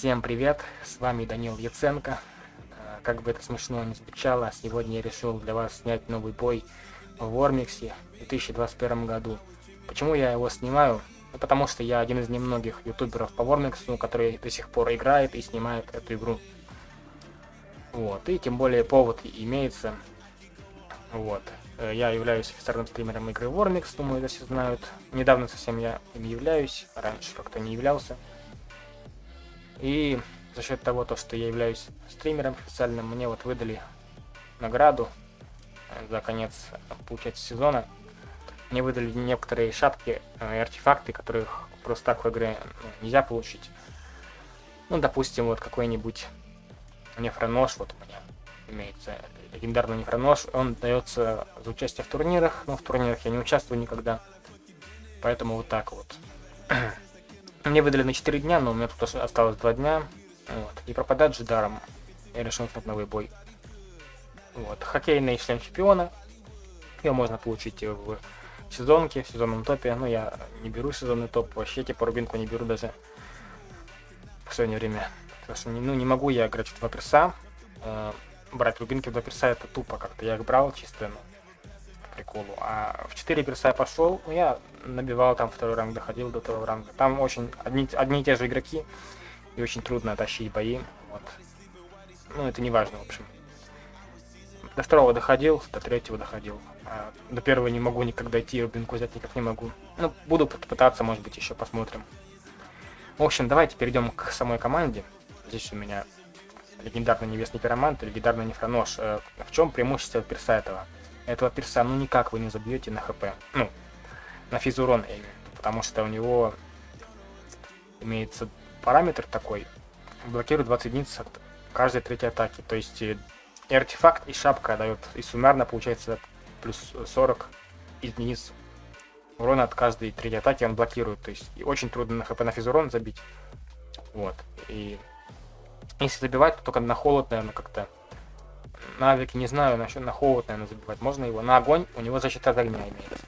Всем привет, с вами Данил Яценко. Э, Как бы это смешно не звучало, сегодня я решил для вас снять новый бой в Вормиксе в 2021 году. Почему я его снимаю? Ну, потому что я один из немногих ютуберов по Вормиксу, который до сих пор играет и снимает эту игру. Вот, и тем более повод имеется. Вот. Э, Я являюсь официальным стримером игры Warmix, думаю, это все знают. Недавно совсем я им являюсь, раньше как-то не являлся. И за счет того, то, что я являюсь стримером официальным, мне вот выдали награду э, за конец, получается, сезона. Мне выдали некоторые шапки э, и артефакты, которых просто так в игре ну, нельзя получить. Ну, допустим, вот какой-нибудь нефронож, вот у меня имеется легендарный нефронож, он дается за участие в турнирах, но в турнирах я не участвую никогда, поэтому вот так вот. Мне выдали на 4 дня, но у меня тут ос- осталось 2 дня, вот, и пропадать же даром, я решил начать новый бой. Вот, хоккейный шлем чемпиона, его можно получить в сезонке, в сезонном топе, но я не беру сезонный топ, вообще типа рубинку не беру даже в последнее время. Потому что ну, не могу я играть в два перса. Э, брать рубинки в два перса это тупо как-то. Я их брал чисто, ну, приколу. А в 4 перса я пошел, ну, я набивал там второй ранг, доходил до второго ранга. Там очень одни, одни и те же игроки, и очень трудно тащить бои. Вот. Ну, это не важно, в общем. До второго доходил, до третьего доходил. А до первого не могу никак дойти, рубинку взять никак не могу. Ну, буду пыт- пытаться, может быть, еще посмотрим. В общем, давайте перейдем к самой команде. Здесь у меня легендарный небесный пиромант легендарный нефронож. Э, В чем преимущество перса этого? Этого перса, ну, никак вы не забьете на хп. Ну, на физурон. Потому что у него имеется параметр такой. Блокирует 20 единиц от каждой третьей атаки. То есть э, и артефакт, и шапка дает. И суммарно получается плюс 40 единиц урона от каждой третьей атаки он блокирует. То есть и очень трудно на хп на физурон забить. Вот. И если забивать, то только на холод, наверное, как-то. На не знаю, насчет на холод, наверное, забивать. Можно его. На огонь у него защита от огня имеется.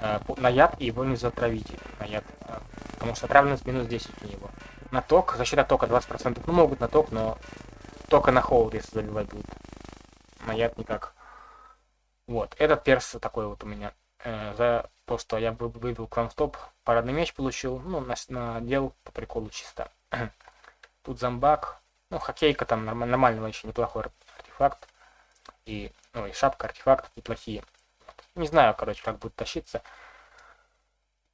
Э, на яд его нельзя отравить. На яд. э, Потому что отравленность минус 10 у него. На ток, защита тока 20%. Ну, могут на ток, но только на холод, если забивать будут. На яд никак. Вот. Этот перс такой вот у меня. Э, за то, что я вы- выбил клан стоп, парадный меч получил. Ну, на, надел по приколу чисто. Тут зомбак. Ну, хоккейка там норм- нормального еще неплохой артефакт. И, ну, и шапка, артефакт неплохие. Вот. Не знаю, короче, как будет тащиться.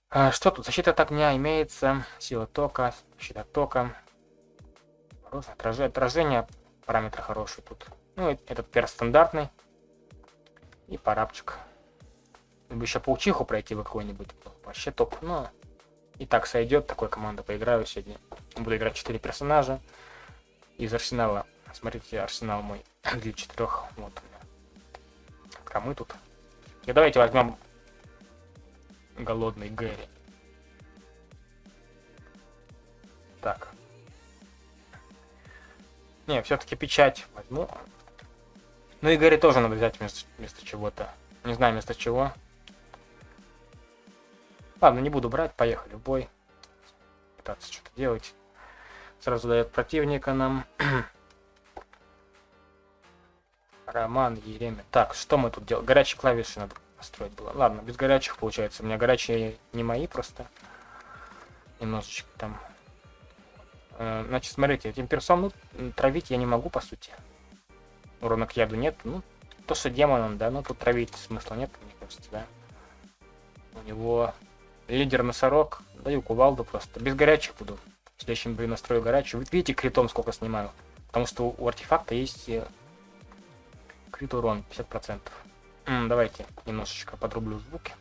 А, что тут? Защита от огня имеется. Сила тока, защита тока. Хорошее отражение, отражение. Параметры хорошие тут. Ну, этот перс стандартный. И парапчик. Бы еще паучиху пройти бы какой-нибудь. Вообще топ. Но и так сойдет. Такой команда поиграю сегодня. Буду играть 4 персонажа. Из арсенала. Смотрите, арсенал мой для четырех. Вот меня. Камы тут. И давайте возьмем голодный Гэри. Так. Не, все-таки печать возьму. Ну и Гэри тоже надо взять вместо, вместо чего-то. Не знаю вместо чего. Ладно, не буду брать, поехали в бой. Пытаться что-то делать. Сразу дает противника нам. Роман Еремин. Так, что мы тут делаем? Горячие клавиши надо настроить было. Ладно, без горячих получается. У меня горячие не мои просто. Немножечко там. Э, Значит, смотрите, этим персом ну, травить я не могу, по сути. Урона к яду нет. Ну, то, что демон он, да, ну тут травить смысла нет, мне кажется, да. У него лидер носорог. Даю кувалду просто. Без горячих буду. В следующем бою настрою горячую. Видите критом сколько снимаю? Потому что у артефакта есть э, крит урон 50%. М, давайте немножечко подрублю звуки.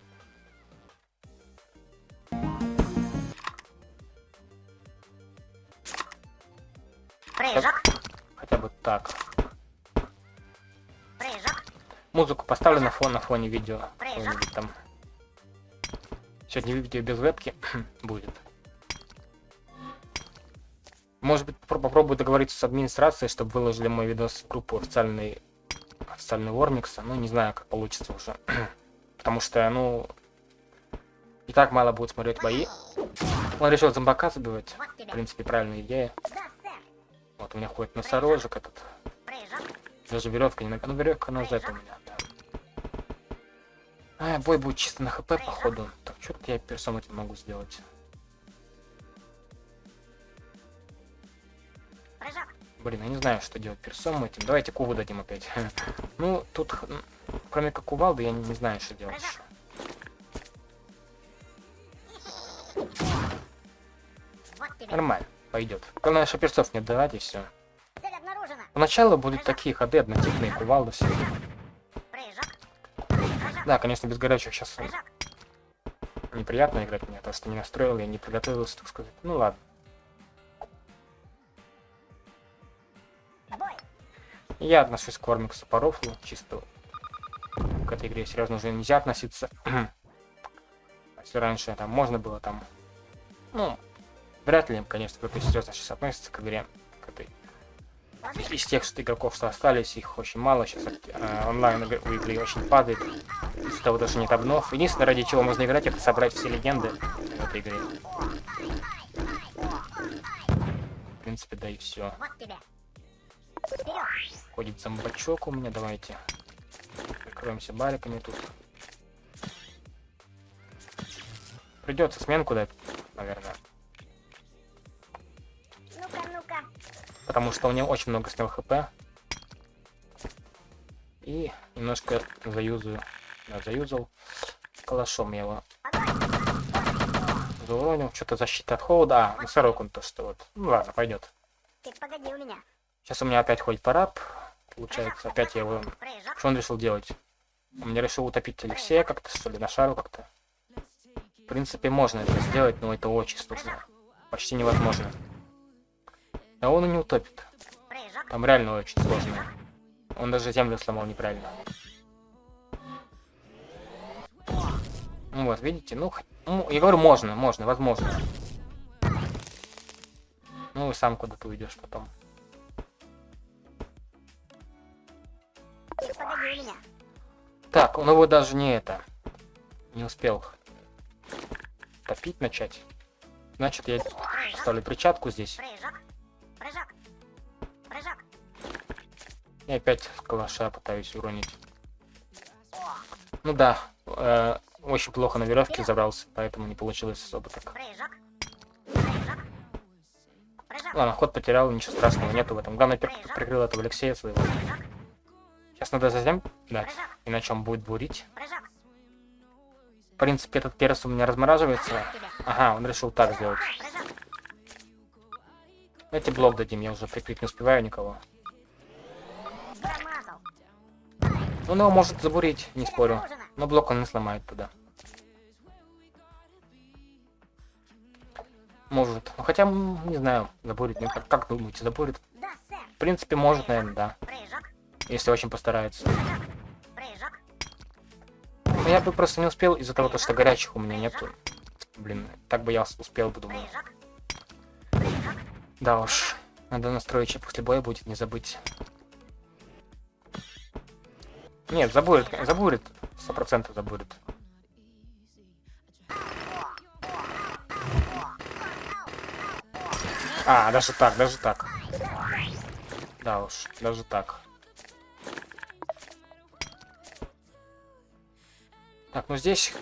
Прыжок, Хотя бы так. прыжок, Музыку поставлю на фон на фоне видео. Прыжок. там. Сегодня видео без вебки будет. Может быть, попро- попробую договориться с администрацией, чтобы выложили мой видос в группу официальный, официальный Вормикса. Ну, не знаю, как получится уже. Потому что, ну, и так мало будет смотреть бои. Он решил зомбака забивать. В принципе, правильная идея. Вот у меня ходит носорожек этот. Даже веревка не на... Ну, веревка на Z у меня, да. А, бой будет чисто на хп, походу. Так, что-то я персом этим могу сделать. Блин, я не знаю, что делать персом этим. Давайте куву дадим опять. Ну, тут, кроме как кувалды, я не, знаю, что делать. Нормально, пойдет. Главное, что персов не отдавать и все. Поначалу будут такие ходы, однотипные кувалды все. Да, конечно, без горячих сейчас неприятно играть мне, потому что не настроил, я не подготовился, так сказать. Ну ладно. Я отношусь к Вормиксу по рофлу, чисто к этой игре серьезно уже нельзя относиться. Если раньше там можно было там, ну, вряд ли, конечно, кто-то серьезно сейчас относится к игре, к этой. Из тех что игроков, что остались, их очень мало, сейчас онлайн игры- у игры очень падает, из-за того, что нет обнов. Единственное, ради чего можно играть, это собрать все легенды в этой игре. В принципе, да и все. Вот тебе. Ходит зомбачок у меня, давайте. Прикроемся бариками тут. Придется сменку дать, наверное. Ну-ка, ну-ка. Потому что у него очень много снял хп. И немножко заюзаю. Да, заюзал. Калашом я его зауронил. Что-то защита от холода. А, носорог он то, что вот. Ну ладно, пойдет. Ты погоди у меня. Сейчас у меня опять ходит параб. Получается, опять я его... Что он решил делать? Он мне решил утопить Алексея как-то, что ли, на шару как-то. В принципе, можно это сделать, но это очень сложно. Почти невозможно. А он и не утопит. Там реально очень сложно. Он даже землю сломал неправильно. Ну вот, видите, ну, ну, я говорю, можно, можно, возможно. Ну и сам куда-то уйдешь потом. Так, он его даже не это. Не успел топить начать. Значит, я ставлю перчатку здесь. И опять калаша пытаюсь уронить. Ну да, э, очень плохо на веревке забрался, поэтому не получилось особо так. Ладно, ход потерял, ничего страшного нету в этом. Главное, прикрыл этого Алексея своего. Сейчас надо затем Прыжок. иначе он будет бурить. В принципе, этот перс у меня размораживается. Ага, он решил так сделать. Давайте блок дадим, я уже прикрыть не успеваю никого. Промазал. Он его может забурить, не спорю. Но блок он не сломает тогда. Может. Ну хотя, не знаю, забурит. не- Как, как думаете, забурит? Да. В принципе, может, наверное, да. Если очень постарается. Но я бы просто не успел из-за того, то, что горячих у меня нету. Блин, так бы я успел бы, думаю. Да уж. Надо настроить, что после боя будет, не забыть. Нет, забурит, забурит. Сто процентов забурит. А, даже так, даже так. Да уж, даже так. Так, ну здесь...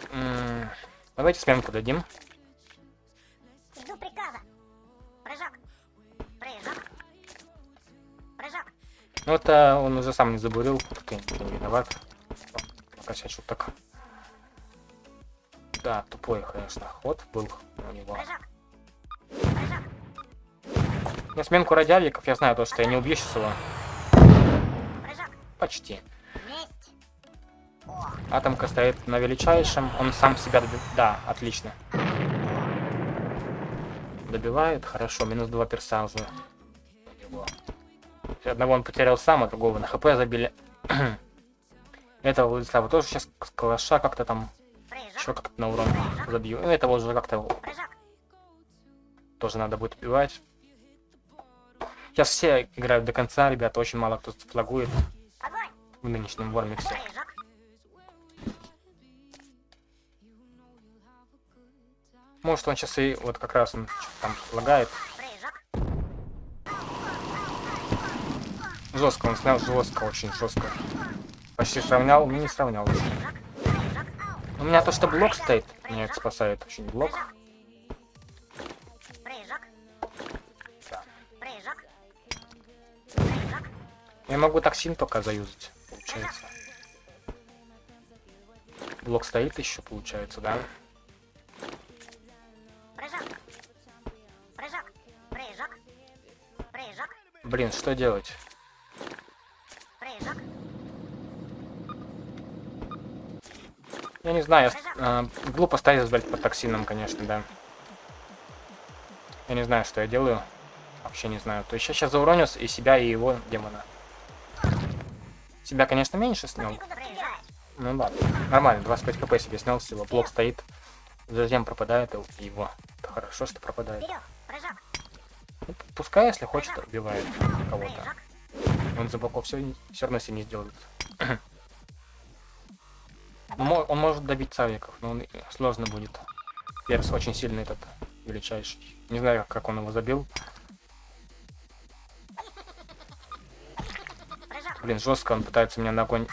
давайте сменку дадим. Жду приказа. Прыжок. Прыжок. Прыжок. Ну это он уже сам не забурил, ты, ты не виноват. Покосячил так. Да, тупой, конечно, ход был у него. Прыжок. Прыжок. На сменку радиавиков я знаю то, что я не убью сейчас его. Прыжок. Почти. Атомка стоит на величайшем, он сам себя доби... Да, отлично. Добивает, хорошо, минус два перса уже. у него. Одного он потерял сам, а другого на хп забили. Этого Владислава тоже сейчас калаша как-то там еще как-то на урон забью. И этого уже как-то тоже надо будет убивать. Сейчас все играют до конца, ребята, очень мало кто флагует в нынешнем Вормиксе. Может он сейчас и вот как раз он там лагает. Жестко, он снял жестко, очень жестко. Почти сравнял, но не сравнял. У меня то, что блок стоит, меня это спасает очень блок. Я могу токсин только заюзать, получается. Блок стоит еще, получается, да? Блин, что делать? Прыжок. Я не знаю, я а, глупо стоять сдать под токсином, конечно, да. Я не знаю, что я делаю. Вообще не знаю. То есть я сейчас зауроню и себя, и его демона. Себя, конечно, меньше снял. Ну да, нормально, 25 хп себе снял всего. Блок стоит. Затем пропадает его. Это хорошо, что пропадает. Вперед. Ну, пускай, если хочет, убивает кого-то. Он за блоков все, все равно себе не сделает. Ну, Он может добить савиков, но он сложно будет. Перс очень сильный этот, величайший. Не знаю, как он его забил. Блин, жестко он пытается меня на огонь.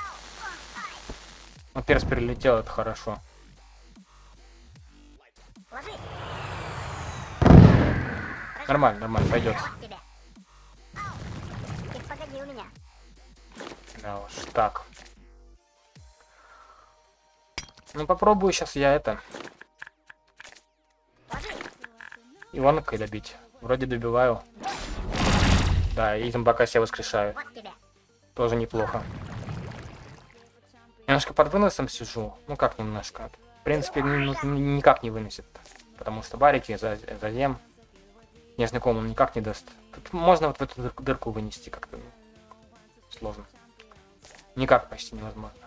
Ну, перс перелетел, это хорошо. Нормально, нормально, пойдет. Да уж, так. Ну, попробую сейчас я это. Иванкой добить. Вроде добиваю. Да, и зомбака себя воскрешаю. Тоже неплохо. Немножко под выносом сижу. Ну как немножко. В принципе, ну, никак не выносит. Потому что барики за, зазем. Нежный ком он никак не даст. Тут можно вот в эту дыр- дырку вынести как-то. ну, Сложно. Никак почти невозможно.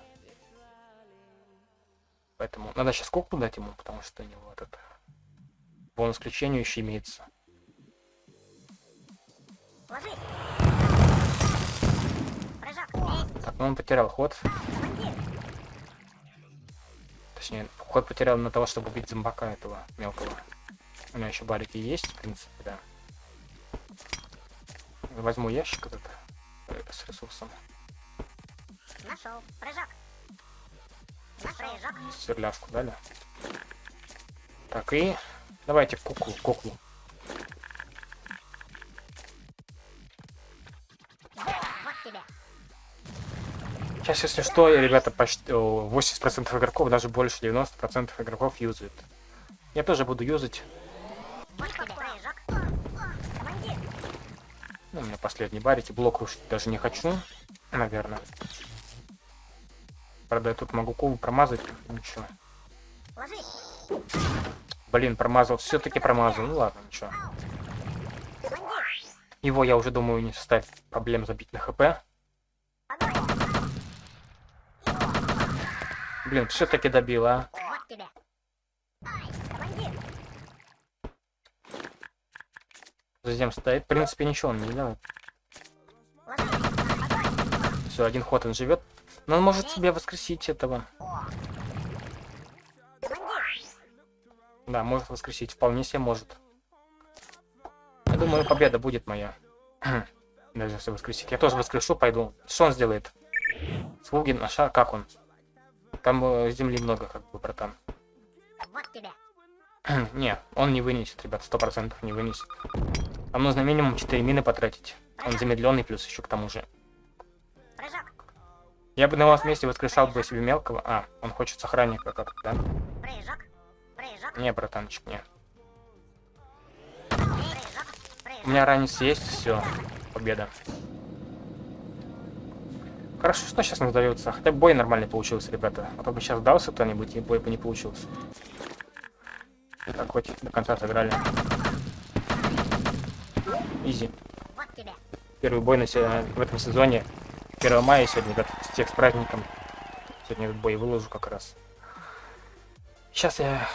Поэтому надо сейчас куклу дать ему, потому что у него этот бонус к лечению еще имеется. Так, ну он потерял ход. Точнее, ход потерял на того, чтобы убить зомбака этого мелкого. У меня еще барики есть, в принципе, да. Возьму ящик этот э, с ресурсом. Нашел. Прыжок. Прыжок. Сверляшку дали. Так, и давайте куклу, куклу. Сейчас, если что, ребята, почти о, 80% игроков, даже больше 90% игроков юзают. Я тоже буду юзать. Ну, у меня последние барики. Блок рушить даже не хочу, наверное. Правда, я тут могу кубу промазать. Ничего. Блин, промазал. Все-таки промазал. Ну ладно, ничего. Его, я уже думаю, не составит проблем забить на хп. Блин, все-таки добил, а. Вот тебе. Командир. Затем стоит. В принципе, ничего он не. Огонь. Все, один ход он живет. Но он может себе воскресить этого. Да, может воскресить. Вполне себе может. Я думаю, победа будет моя. Даже если воскресить. Я тоже воскрешу, пойду. Что он сделает? Слуги на шар, как он? Там э, земли много, как бы, братан. Вот тебе. не, он не вынесет, ребят, сто процентов не вынесет. Нам нужно минимум 4 мины потратить. Он замедленный, плюс еще к тому же. Я бы на его месте воскрешал бы себе мелкого. А, он хочет с охранника как-то, да? Не, братанчик, не. У меня ранец есть, все. Победа. Хорошо, что сейчас нам дается. Хотя бой нормальный получился, ребята. А то бы сейчас дался кто-нибудь, и бой бы не получился. Так, хоть до конца сыграли. Изи. Первый бой на в этом сезоне. 1 мая сегодня, ребят, всех с праздником. Сегодня этот бой выложу как раз. Сейчас я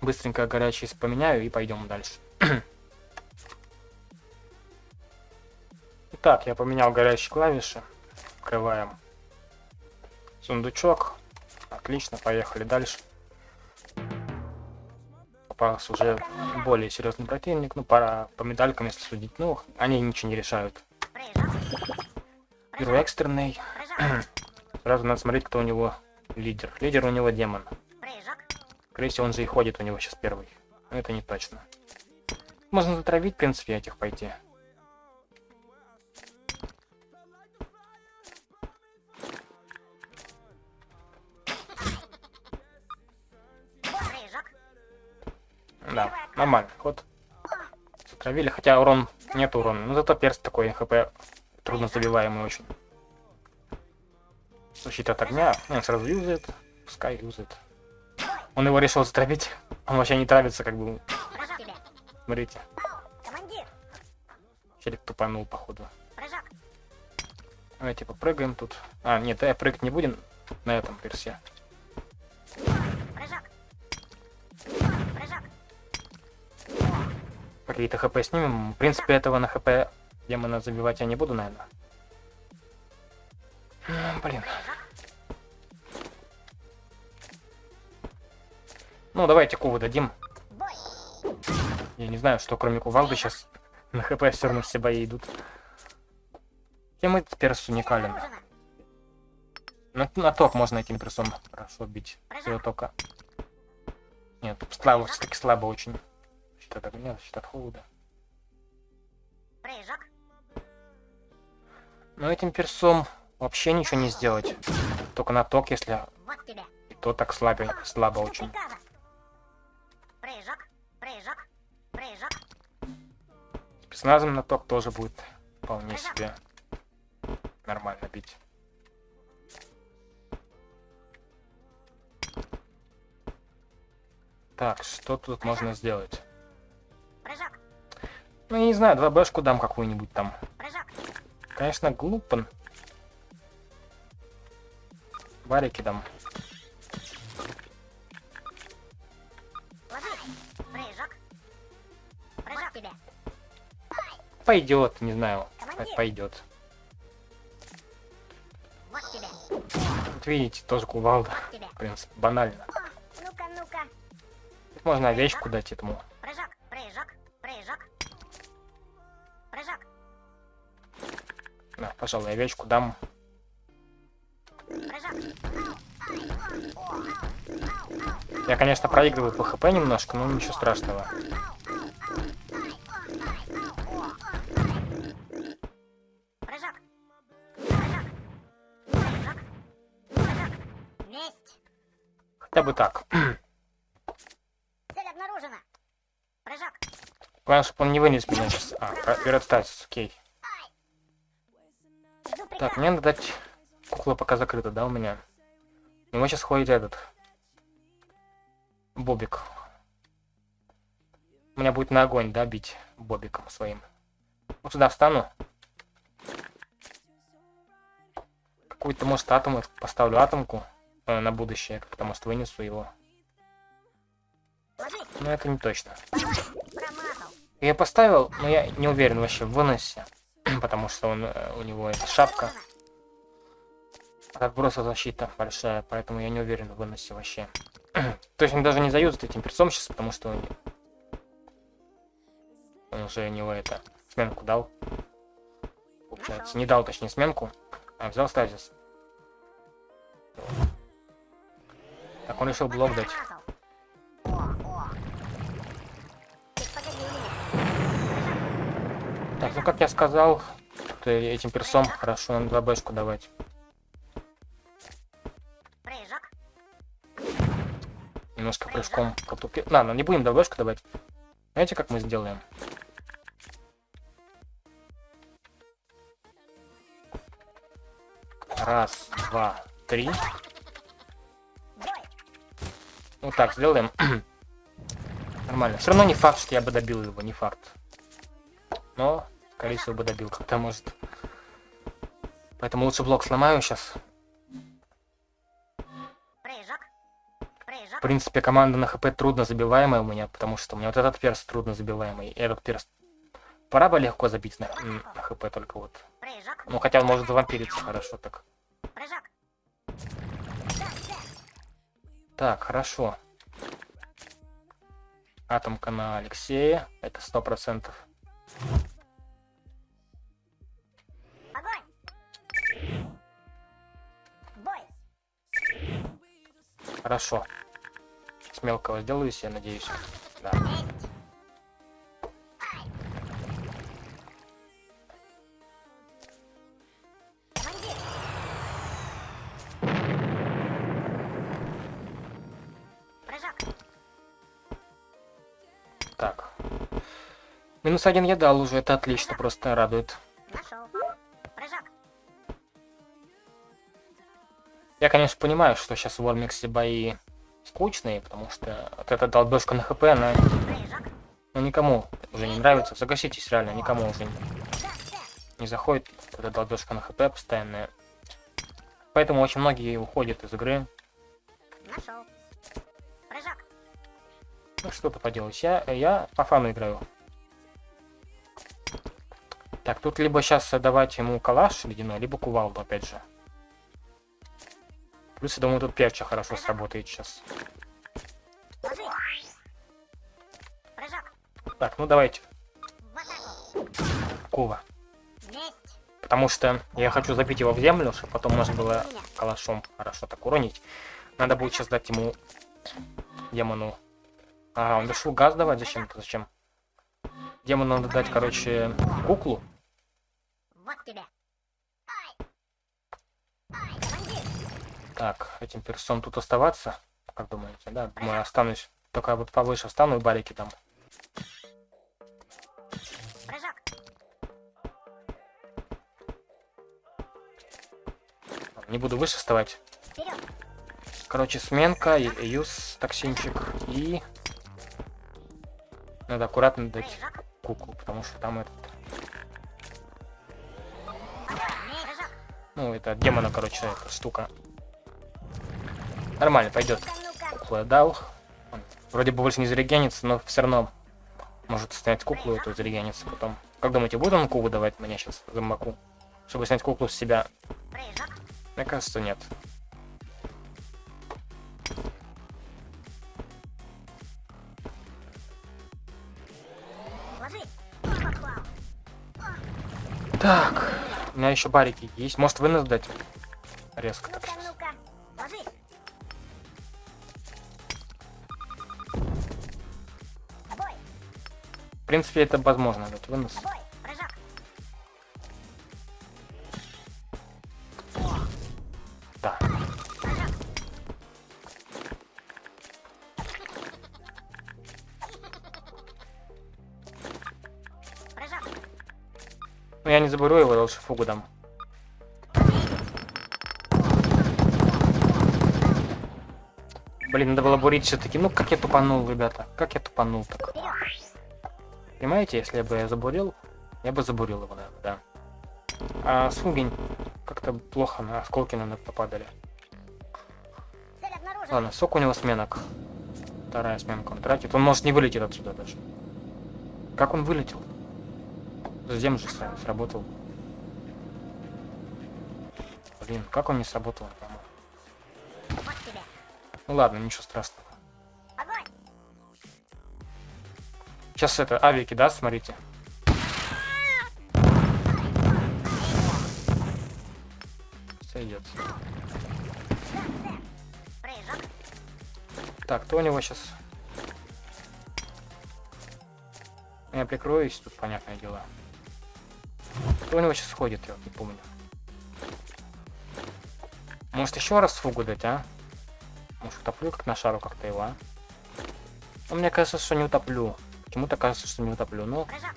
быстренько горячий поменяю и пойдем дальше. Итак, я поменял горячие клавиши. Открываем сундучок. Отлично, поехали дальше. Попался уже более серьезный противник. Ну, пора по медалькам, если судить. Ну, они ничего не решают. Первый экстренный. Сразу надо смотреть, кто у него лидер. Лидер у него демон. Скорее всего, он же и ходит у него сейчас первый. Но это не точно. Можно затравить, в принципе, этих пойти. Да, нормально. Ход. Затравили, хотя урон нет урона. Но зато перс такой хп трудно забиваемый очень. Защита от огня. Он сразу юзает. Пускай юзает. Он его решил затравить. Он вообще не травится, как бы. Смотрите. Челик тупанул, походу. Давайте попрыгаем тут. А, нет, я прыгать не будем на этом персе. Какие-то хп снимем. В принципе, этого на хп демона забивать я не буду, наверное. Блин. Ну, давайте куву дадим. Я не знаю, что кроме кувалды сейчас на хп все равно все бои идут. Тем этот перс уникален. На, на ток можно этим персом хорошо бить. Всего тока. Нет, слабо, все-таки слабо очень. Щит от огня, щит от холода. Прыжок. Но этим персом вообще ничего не сделать. Только на ток, если Вот тебе. и то так слабо, слабо очень. Приказа. Прыжок. Прыжок. Прыжок. Спецназом на ток тоже будет вполне себе нормально бить. Так, что тут можно сделать? Ну, я не знаю, 2Бшку дам какую-нибудь там. Прыжок. Конечно, глупо. Варики дам. Ложи. Прыжок. Прыжок тебе. Пойдет, не знаю. Командир. Пойдет. Вот тебе. Вот видите, тоже кувалда. Тебе. В принципе, банально. Ну-ка, ну-ка. Тут можно овечку дать этому. Да, пожалуй, овечку дам. Я, конечно, проигрываю по хп немножко, но ничего страшного. Хотя бы так. Цель обнаружена. Прыжок. Главное, чтобы он не вынес меня сейчас. А, берет статус, окей. Жду Так, мне надо дать... Кукла пока закрыта, да, у меня? У него сейчас ходит этот... Бобик. У меня будет на огонь, да, бить бобиком своим. Вот сюда встану. Какую-то, может, атом поставлю атомку э, на будущее, потому что вынесу его. Но это не точно. Я поставил, но я не уверен вообще в выносе, потому что он, э, у него шапка. От отброса защита большая, поэтому я не уверен в выносе вообще. То есть он даже не заюзает этим перцом сейчас, потому что он, он уже у него это сменку дал. Получается, не дал, точнее, сменку, а взял стазис. Так, он решил блок дать. Так, ну как я сказал, этим персом хорошо на 2 бэшку давать. Прыжок. Немножко прыжком потупил. Ладно, не будем 2 бэшку давать. Знаете, как мы сделаем? Раз, два, три. Вот так сделаем. Нормально. Все равно не факт, что я бы добил его, не факт. Но, всего, бы добил как-то, может. Поэтому лучше блок сломаю сейчас. В принципе, команда на хп трудно забиваемая у меня, потому что у меня вот этот перс трудно забиваемый. И этот перс пора бы легко забить на, на хп только вот. Ну, хотя он может завампириться хорошо так. Так, хорошо. Атомка на Алексея. Это сто процентов. Хорошо. С мелкого сделаюсь, я надеюсь. Да. Так. Минус один я дал уже, это отлично, просто радует. Я, конечно, понимаю, что сейчас в Вормиксе бои скучные, потому что вот эта долбежка на хп, она ну, никому уже не нравится. Согласитесь, реально, никому уже не, не заходит вот эта долбежка на хп постоянная. Поэтому очень многие уходят из игры. Нашел! Прыжок! Ну, что-то поделать. Я, я по фану играю. Так, тут либо сейчас давать ему калаш ледяной, либо кувалду, опять же. Плюс, я думаю, тут перча хорошо сработает сейчас. Так, ну давайте! Кува. Потому что я хочу забить его в землю, чтобы потом можно было калашом хорошо так уронить. Надо будет сейчас дать ему демону. Ага, он решил газ давать зачем-то. Зачем? Демону надо дать, короче, куклу. Вот тебе! Так, этим персом тут оставаться. Как думаете, да? Думаю, останусь. Только вот повыше встану и барики там. Прыжок! Не буду выше вставать. Вперед! Короче, сменка, и- юз, токсинчик и... Надо аккуратно дать куклу, потому что там этот... Ну, это демона, короче, эта штука. Нормально, пойдет. Куклу дал. Вроде бы больше не зарегенится, но все равно может снять куклу эту зарегенится потом. Как думаете, будет он кубу давать мне сейчас за маку? Чтобы снять куклу с себя? Мне кажется, нет. Так, у меня еще барики есть. Может вынос дать? Резко так сейчас. В принципе, это возможно дать вынос. Да. Прыжок! Ну я не заберу его, лучше фугу дам. Блин, надо было бурить все-таки. Ну как я тупанул, ребята? Как я тупанул так? Понимаете, если бы я забурил, я бы забурил его, наверное, да. А Сугень как-то плохо на осколки, наверное, попадали. Ладно, сок у него сменок. Вторая сменка он тратит. Он может не вылететь отсюда даже. Как он вылетел? Затем же сра- сработал. Блин, как он не сработал! Ну ладно, ничего страшного. Сейчас это авики, да, смотрите. Сойдет. Так, кто у него сейчас? Я прикроюсь, тут понятное дело. Кто у него сейчас ходит, я не помню. Может еще раз фугу дать, а? Может утоплю как на шару как-то его, а? Ну, мне кажется, что не утоплю. Почему-то кажется, что не утоплю. Ну, Прыжок!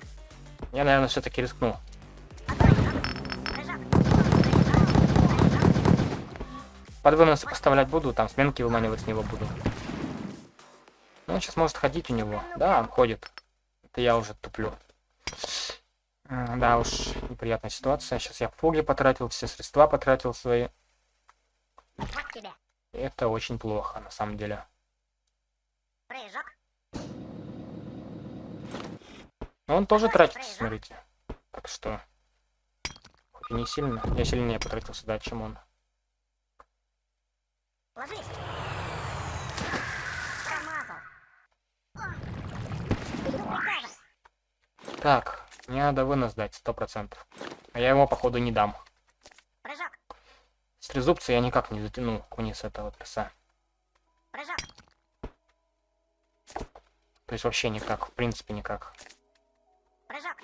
я, наверное, все-таки рискну. Под выносы поставлять буду, там сменки выманивать с него буду. Ну, он сейчас может ходить у него. Да, он ходит. Это я уже туплю. Да уж, неприятная ситуация. Сейчас я фуги потратил, все средства потратил свои. Это очень плохо, на самом деле. Прыжок! Но он тоже тратится, смотрите. Так что... И не сильно. Я сильнее потратился, да, чем он. Так, мне надо вынос дать, сто процентов. А я его, походу, не дам. Прыжок. С трезубца я никак не затяну вниз этого. Прыжок. То есть вообще никак, в принципе никак. Прыжок.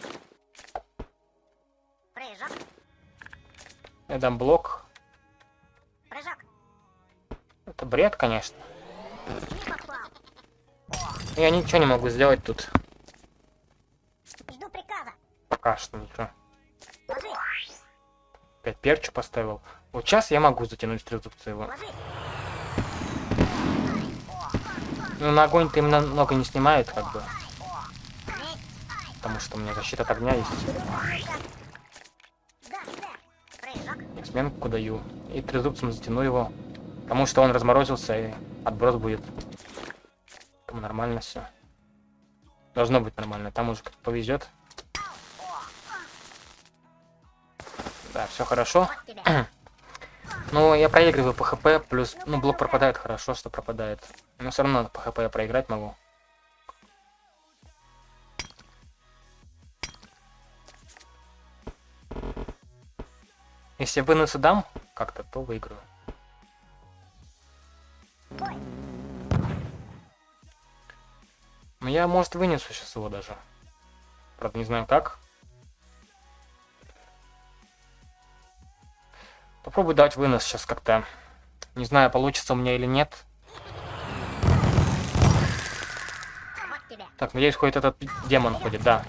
Прыжок. Я дам блок. Прыжок. Это бред, конечно. Я ничего не могу сделать тут. Жду приказа. Пока что ничего. Ложи. Опять перчу поставил. Вот сейчас я могу затянуть трезубца его. Ложи. Ну, на огонь-то именно много не снимает, как бы. Потому что у меня защита от огня есть. Сменку даю. И трезубцем затяну его. Потому что он разморозился и отброс будет. Там нормально все. Должно быть нормально. Там уже как повезет. Да, все хорошо. Ну, я проигрываю по хп, плюс, ну, блок пропадает, хорошо, что пропадает. Но все равно по хп я проиграть могу. Если я выносы дам как-то, то выиграю. Но я, может, вынесу сейчас его даже. Правда, не знаю как. Попробую дать вынос сейчас как-то. Не знаю, получится у меня или нет. Так, надеюсь, хоть этот демон ходит, да.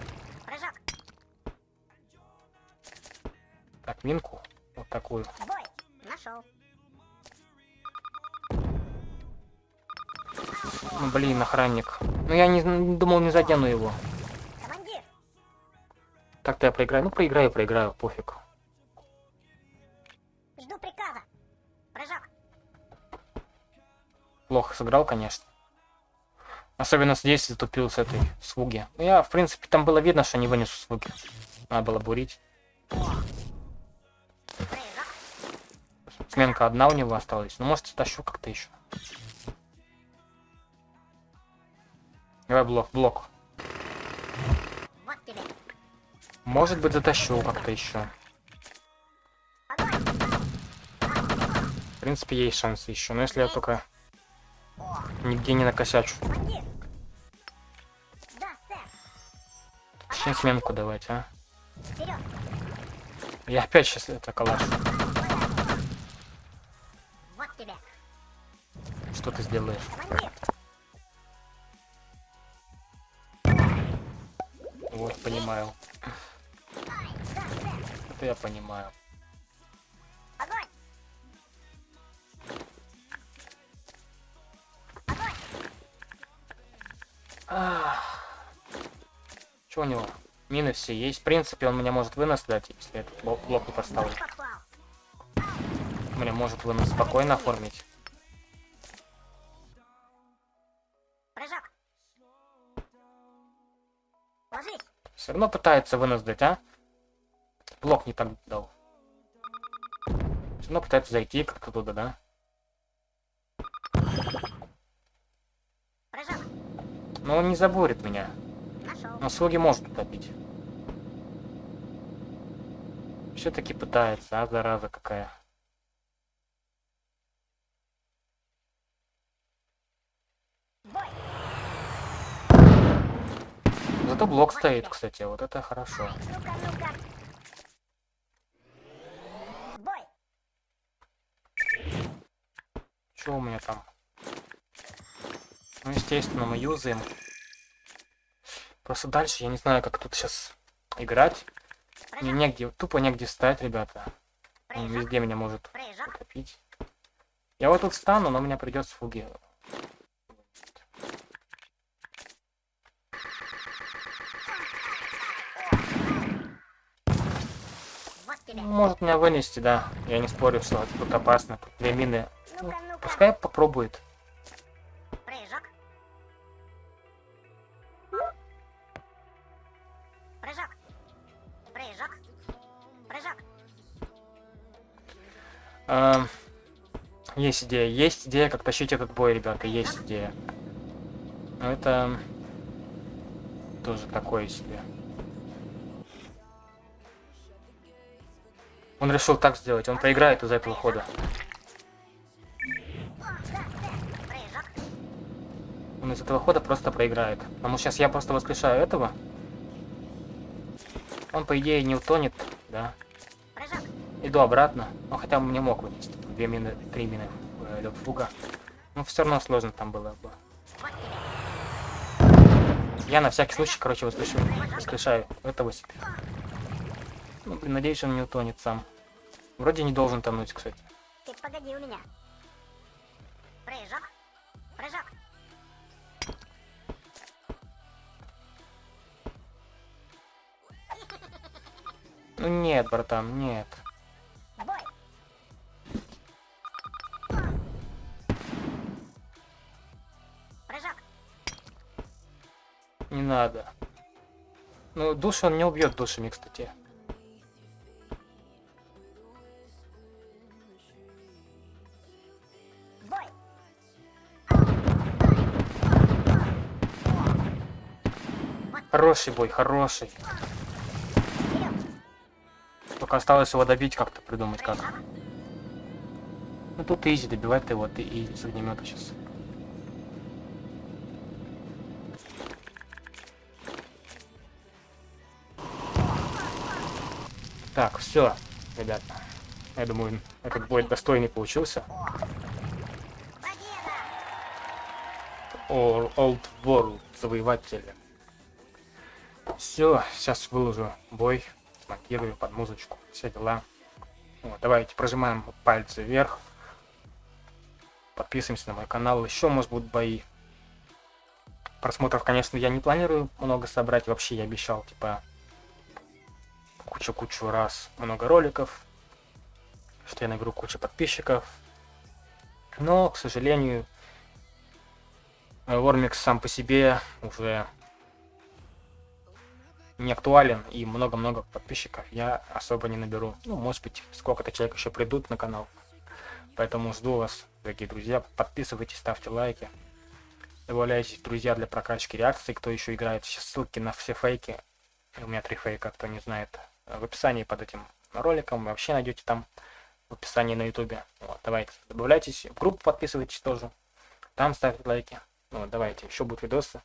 Так, минку. Такую. Бой. Нашел. Ну, блин, охранник. Ну, я не, думал, не задену его. Так-то я проиграю. Ну, проиграю, проиграю, пофиг. Жду приказа. Прыжок. Плохо сыграл, конечно. Особенно здесь затупил с этой слуги. Ну, я, в принципе, там было видно, что не вынесу слуги. Надо было бурить. Сменка одна у него осталась. Ну, может, тащу как-то еще. Давай блок, блок. Может быть, затащу как-то еще. В принципе, есть шансы еще. Но если я только нигде не накосячу. Зачем сменку давать, а? Я опять сейчас это калаш. Вот тебе. Что ты сделаешь? Вот, понимаю. Это я понимаю. Огонь. Огонь. Что у него? Мины все есть. В принципе, он мне может вынос дать, если я этот блок блок не поставлю. Мне может вынос спокойно оформить. Прыжок. Ложись. Все равно пытается вынос дать, а? Блок не так дал. Все равно пытается зайти как-то туда, да? Прыжок. Но он не забурит меня. Но слуги может утопить. Все-таки пытается, а зараза какая. Зато блок стоит, кстати, вот это хорошо. Что у меня там? Ну, естественно, мы юзаем. Просто дальше я не знаю, как тут сейчас играть. Мне негде, тупо негде встать, ребята. Он везде меня может утопить. Я вот тут встану, но меня придется фуги. Ну, Может меня вынести, да. Я не спорю, что тут опасно. Две мины. Ну-ка. Пускай попробует. Э, есть идея, есть идея, как тащить этот бой, ребята, есть идея. Но это тоже такое себе. Он решил так сделать, он проиграет из-за этого хода. Он из этого хода просто проиграет. Потому что сейчас я просто воскрешаю этого. Он, по идее, не утонет, да. Иду обратно. Ну, хотя мне мог вынести. Две мины, три мины э, фуга. Но все равно сложно там было бы. Я на всякий случай, короче, воскрешаю, воскрешаю этого себе. Ну, блин, надеюсь, он не утонет сам. Вроде не должен тонуть, кстати. Ты погоди у меня. Прыжок. Прыжок. Ну нет, братан, нет. Надо. Ну, души он не убьет душами, кстати. Хороший бой, хороший. Только осталось его добить как-то, придумать как. Ну тут изи, добивать ты его, ты и с огнемета сейчас. Так, все, ребята. Я думаю, этот бой достойный получился. Old World, завоеватели. Все, сейчас выложу бой, смонтирую под музычку, все дела. Вот, давайте прожимаем пальцы вверх. Подписываемся на мой канал. Еще, может, будут бои. Просмотров, конечно, я не планирую много собрать. Вообще, я обещал, типа, кучу-кучу раз много роликов. Что я наберу кучу подписчиков. Но, к сожалению, Вормикс сам по себе уже не актуален и много-много подписчиков я особо не наберу. Ну, может быть, сколько-то человек еще придут на канал. Поэтому жду вас, дорогие друзья. Подписывайтесь, ставьте лайки. Добавляйтесь друзья для прокачки реакций, кто еще играет. Сейчас ссылки на все фейки. У меня три фейка, кто не знает. В описании под этим роликом. Вообще найдете там в описании на ютубе. Вот, давайте, добавляйтесь. В группу подписывайтесь тоже. Там ставьте лайки. Ну, давайте, еще будут видосы.